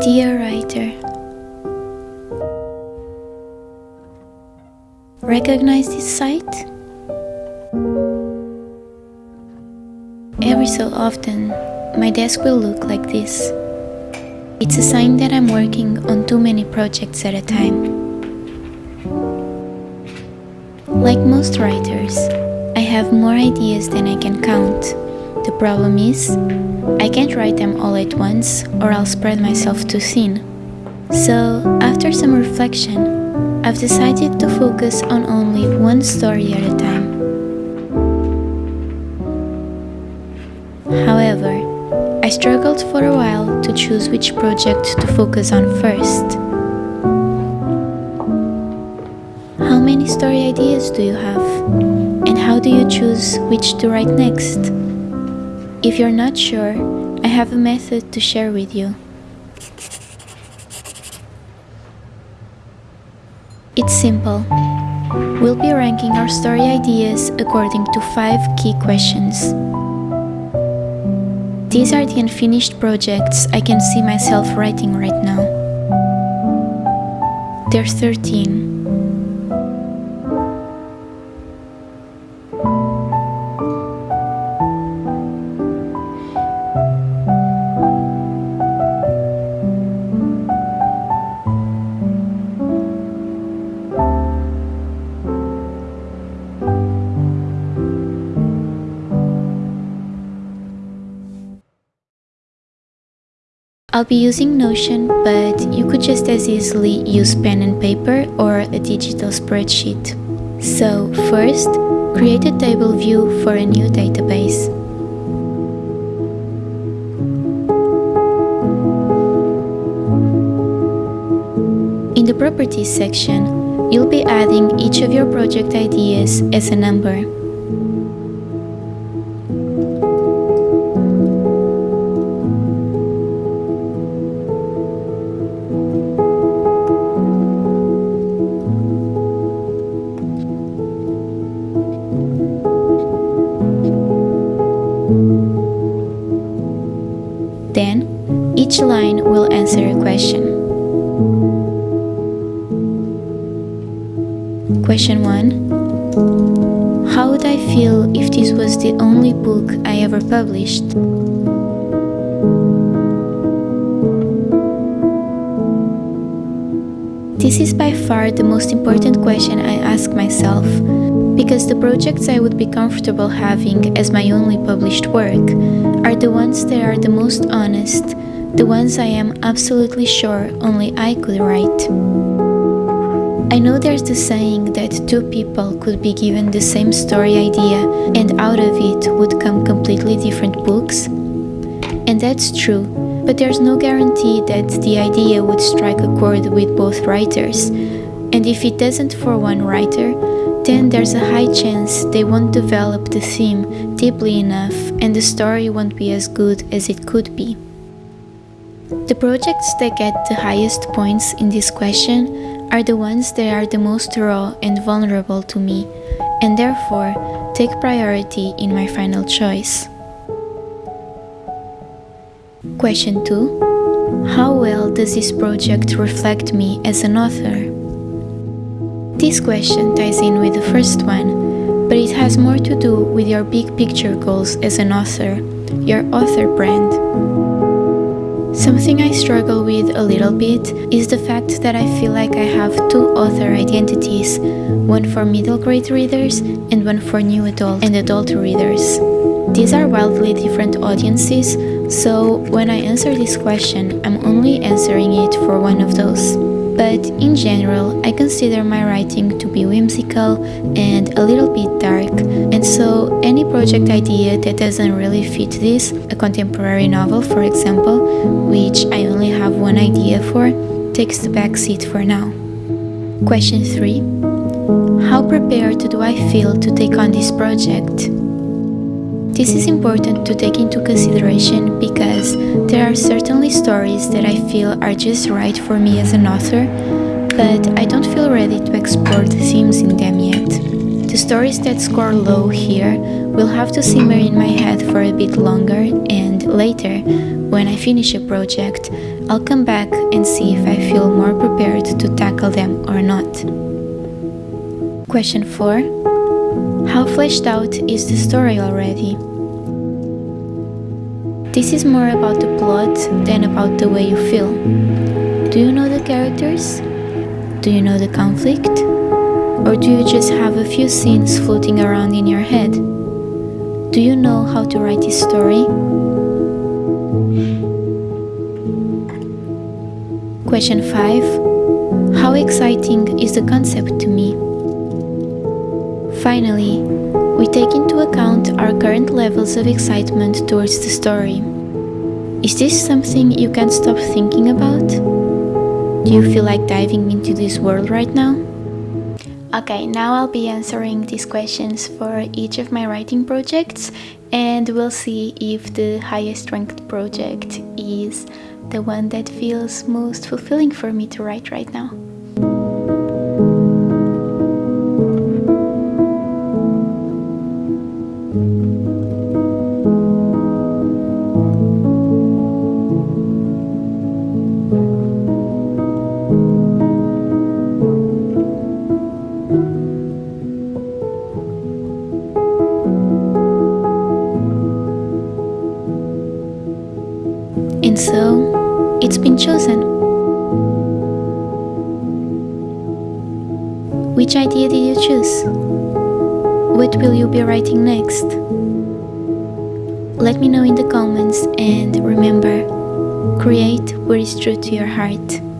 Dear writer, recognize this sight? Every so often, my desk will look like this. It's a sign that I'm working on too many projects at a time. Like most writers, I have more ideas than I can count. The problem is, I can't write them all at once or I'll spread myself too thin. So, after some reflection, I've decided to focus on only one story at a time. However, I struggled for a while to choose which project to focus on first. How many story ideas do you have? And how do you choose which to write next? If you're not sure, I have a method to share with you. It's simple. We'll be ranking our story ideas according to five key questions. These are the unfinished projects I can see myself writing right now. There are 13. I'll be using Notion, but you could just as easily use pen and paper or a digital spreadsheet. So, first, create a table view for a new database. In the Properties section, you'll be adding each of your project ideas as a number. Line will answer a question. Question 1 How would I feel if this was the only book I ever published? This is by far the most important question I ask myself, because the projects I would be comfortable having as my only published work are the ones that are the most honest, the ones I am absolutely sure only I could write. I know there's the saying that two people could be given the same story idea and out of it would come completely different books. And that's true, but there's no guarantee that the idea would strike a chord with both writers. And if it doesn't for one writer, then there's a high chance they won't develop the theme deeply enough and the story won't be as good as it could be. The projects that get the highest points in this question are the ones that are the most raw and vulnerable to me, and therefore take priority in my final choice. Question 2 How well does this project reflect me as an author? This question ties in with the first one, but it has more to do with your big picture goals as an author, your author brand. Something I struggle with a little bit is the fact that I feel like I have two author identities, one for middle grade readers and one for new adult and adult readers. These are wildly different audiences, so when I answer this question, I'm only answering it for one of those. But in general, I consider my writing to be whimsical and a little bit dark, and so any project idea that doesn't really fit this, a contemporary novel for example, which I only have one idea for, takes the back seat for now. Question 3 How prepared do I feel to take on this project? This is important to take into consideration because there are certainly stories that I feel are just right for me as an author, but I don't feel ready to explore the themes in them yet. The stories that score low here will have to simmer in my head for a bit longer, and later, when I finish a project, I'll come back and see if I feel more prepared to tackle them or not. Question 4 How fleshed out is the story already? This is more about the plot than about the way you feel. Do you know the characters? Do you know the conflict? Or do you just have a few scenes floating around in your head? Do you know how to write this story? Question 5 How exciting is the concept to me? Finally, we take into account our current levels of excitement towards the story. Is this something you can't stop thinking about? Do you feel like diving into this world right now? Okay, now I'll be answering these questions for each of my writing projects and we'll see if the highest ranked project is the one that feels most fulfilling for me to write right now. And so, it's been chosen. Which idea did you choose? What will you be writing next? Let me know in the comments and remember, create what is true to your heart.